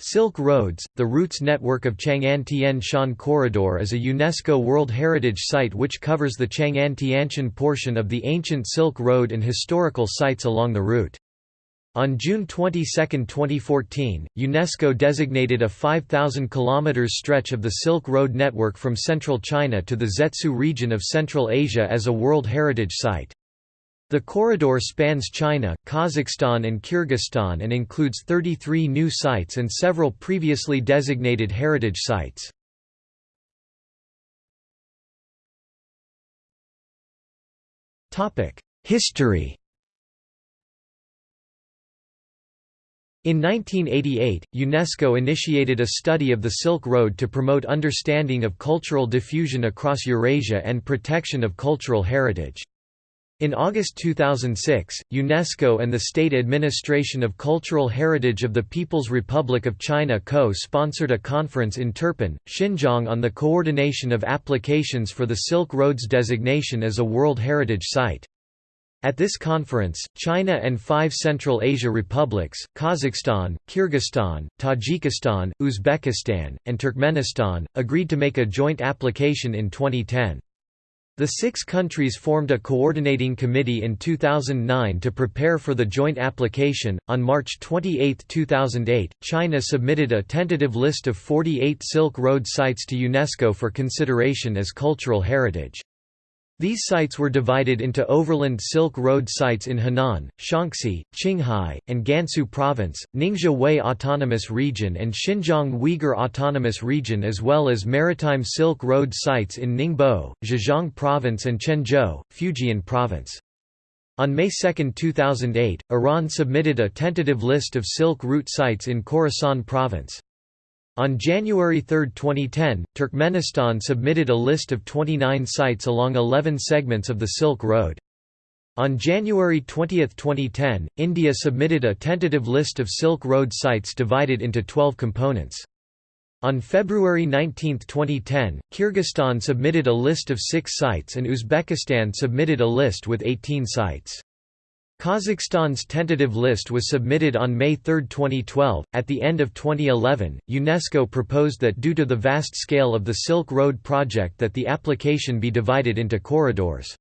Silk Roads, the routes network of Chang'an Tian Shan Corridor is a UNESCO World Heritage Site which covers the Chang'an Tianshan portion of the ancient Silk Road and historical sites along the route. On June 22, 2014, UNESCO designated a 5,000 km stretch of the Silk Road network from central China to the Zhetysu region of Central Asia as a World Heritage Site. The corridor spans China, Kazakhstan and Kyrgyzstan and includes 33 new sites and several previously designated heritage sites. History In 1988, UNESCO initiated a study of the Silk Road to promote understanding of cultural diffusion across Eurasia and protection of cultural heritage. In August 2006, UNESCO and the State Administration of Cultural Heritage of the People's Republic of China co-sponsored a conference in Turpan, Xinjiang on the coordination of applications for the Silk Road's designation as a World Heritage Site. At this conference, China and five Central Asia republics, Kazakhstan, Kyrgyzstan, Tajikistan, Uzbekistan, and Turkmenistan, agreed to make a joint application in 2010. The six countries formed a coordinating committee in 2009 to prepare for the joint application. On March 28, 2008, China submitted a tentative list of 48 Silk Road sites to UNESCO for consideration as cultural heritage. These sites were divided into overland Silk Road sites in Henan, Shaanxi, Qinghai, and Gansu Province, Ningxia Hui Autonomous Region and Xinjiang Uyghur Autonomous Region as well as maritime Silk Road sites in Ningbo, Zhejiang Province and Quanzhou, Fujian Province. On May 2, 2008, Iran submitted a tentative list of Silk Route sites in Khorasan Province. On January 3, 2010, Turkmenistan submitted a list of 29 sites along 11 segments of the Silk Road. On January 20, 2010, India submitted a tentative list of Silk Road sites divided into 12 components. On February 19, 2010, Kyrgyzstan submitted a list of six sites and Uzbekistan submitted a list with 18 sites. Kazakhstan's tentative list was submitted on May 3, 2012. At the end of 2011, UNESCO proposed that due to the vast scale of the Silk Road project that the application be divided into corridors.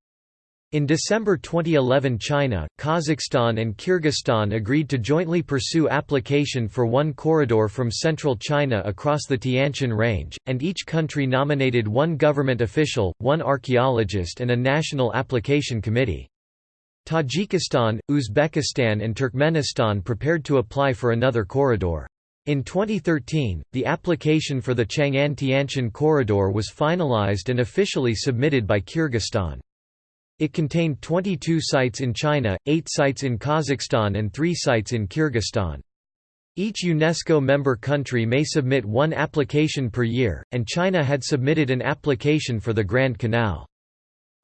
In December 2011 China, Kazakhstan and Kyrgyzstan agreed to jointly pursue application for one corridor from central China across the Tianshan Range, and each country nominated one government official, one archaeologist and a national application committee. Tajikistan, Uzbekistan and Turkmenistan prepared to apply for another corridor. In 2013, the application for the Chang'an Tianshan corridor was finalized and officially submitted by Kyrgyzstan. It contained 22 sites in China, 8 sites in Kazakhstan and 3 sites in Kyrgyzstan. Each UNESCO member country may submit one application per year, and China had submitted an application for the Grand Canal.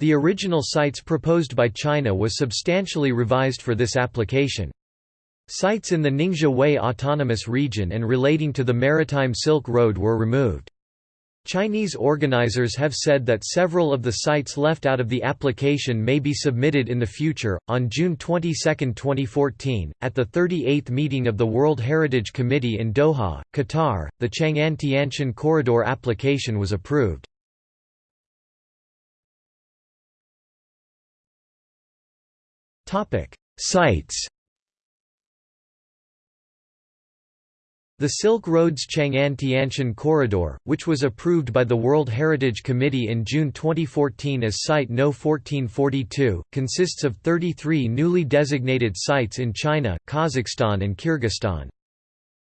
The original sites proposed by China was substantially revised for this application. Sites in the Ningxia Hui Autonomous Region and relating to the Maritime Silk Road were removed. Chinese organizers have said that several of the sites left out of the application may be submitted in the future. On June 22, 2014, at the 38th meeting of the World Heritage Committee in Doha, Qatar, the Chang'an Tianshan corridor application was approved. Sites The Silk Road's Chang'an Tianshan corridor, which was approved by the World Heritage Committee in June 2014 as Site No 1442, consists of 33 newly designated sites in China, Kazakhstan and Kyrgyzstan.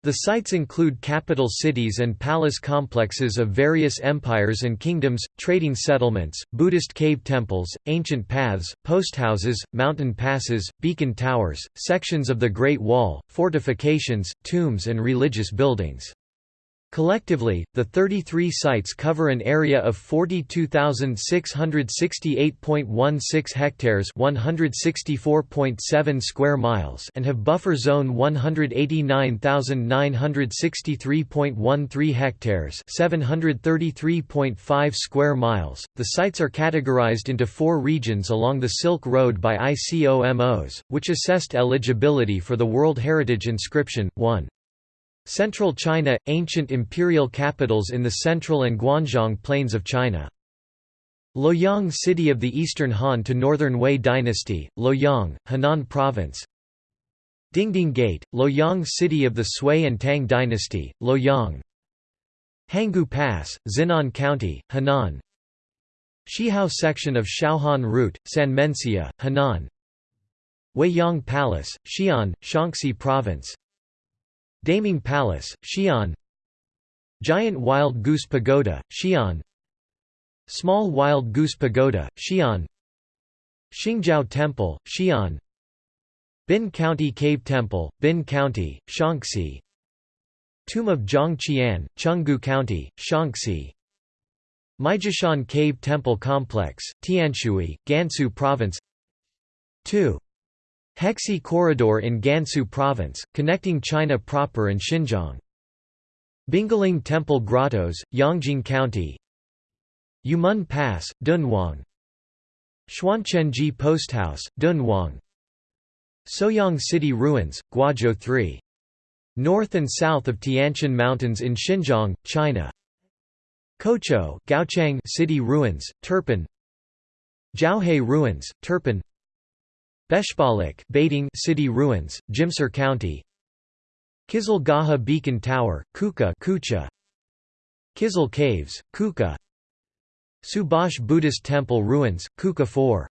The sites include capital cities and palace complexes of various empires and kingdoms, trading settlements, Buddhist cave temples, ancient paths, posthouses, mountain passes, beacon towers, sections of the Great Wall, fortifications, tombs and religious buildings. Collectively, the 33 sites cover an area of 42,668.16 hectares 164.7 square miles and have buffer zone 189,963.13 hectares 733.5 square miles. The sites are categorized into four regions along the Silk Road by ICOMOS, which assessed eligibility for the World Heritage Inscription. 1. Central China – Ancient imperial capitals in the central and Guanzhong plains of China. Luoyang city of the Eastern Han to Northern Wei dynasty, Luoyang, Henan province. Dingding Gate, Luoyang city of the Sui and Tang dynasty, Luoyang. Hangu Pass, Xinan County, Henan. Shihao section of Xiaohan Route, Sanmenxia, Henan. Weiyang Palace, Xi'an, Shaanxi Province Daming Palace, Xi'an. Giant Wild Goose Pagoda, Xi'an. Small Wild Goose Pagoda, Xi'an. Xingjiao Temple, Xi'an. Bin County Cave Temple, Bin County, Shaanxi. Tomb of Zhang Qian, Chenggu County, Shaanxi. Maijishan Cave Temple Complex, Tianshui, Gansu Province. 2. Hexi Corridor in Gansu Province, connecting China proper and Xinjiang. Bingling Temple Grottoes, Yongjing County Yumen Pass, Dunhuang Xuanquanzhi Post House, Dunhuang Suoyang City Ruins, Guazhou 3. North and south of Tianshan Mountains in Xinjiang, China. Kochou Gaochang City Ruins, Turpan Jiaohe Ruins, Turpan Beshbalak Beiting City Ruins, Jimsar County. Kizil Gaha Beacon Tower, Kuqa Kucha. Kizil Caves, Kuqa. Subash Buddhist Temple Ruins, Kuqa 4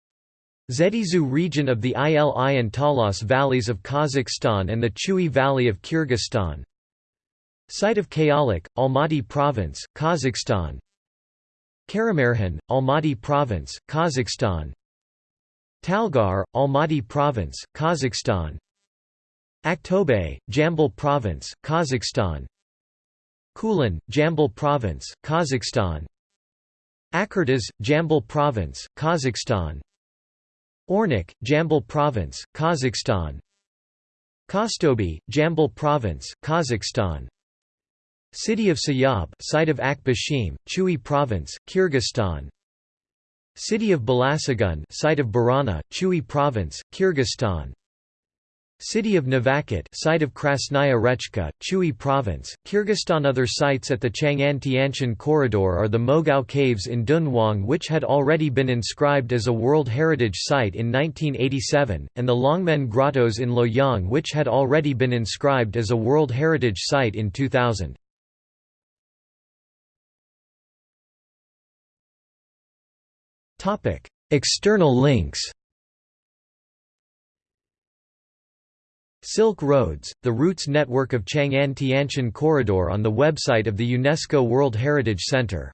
Zhetysu region of the Ili and Talas valleys of Kazakhstan and the Chui Valley of Kyrgyzstan. Site of Kayalik, Almaty Province, Kazakhstan. Karamerhan, Almaty Province, Kazakhstan Talgar, Almaty Province, Kazakhstan. Aktobe, Jambyl Province, Kazakhstan. Kulan, Jambyl Province, Kazakhstan. Akyrtas, Jambyl Province, Kazakhstan. Ornek, Jambyl Province, Kazakhstan. Kostobe, Jambyl Province, Kazakhstan. City of Suyab site of Akbashim, Chui Province, Kyrgyzstan City of Balasagun site of Burana, Chui Province, Kyrgyzstan City of Navakot site of Krasnaya Rechka, Chui Province, Kyrgyzstan Other sites at the Chang'an-Tianshan corridor are the Mogao Caves in Dunhuang which had already been inscribed as a World Heritage Site in 1987, and the Longmen Grottoes in Luoyang which had already been inscribed as a World Heritage Site in 2000. External links Silk Roads, the routes network of Chang'an-Tianshan Corridor on the website of the UNESCO World Heritage Center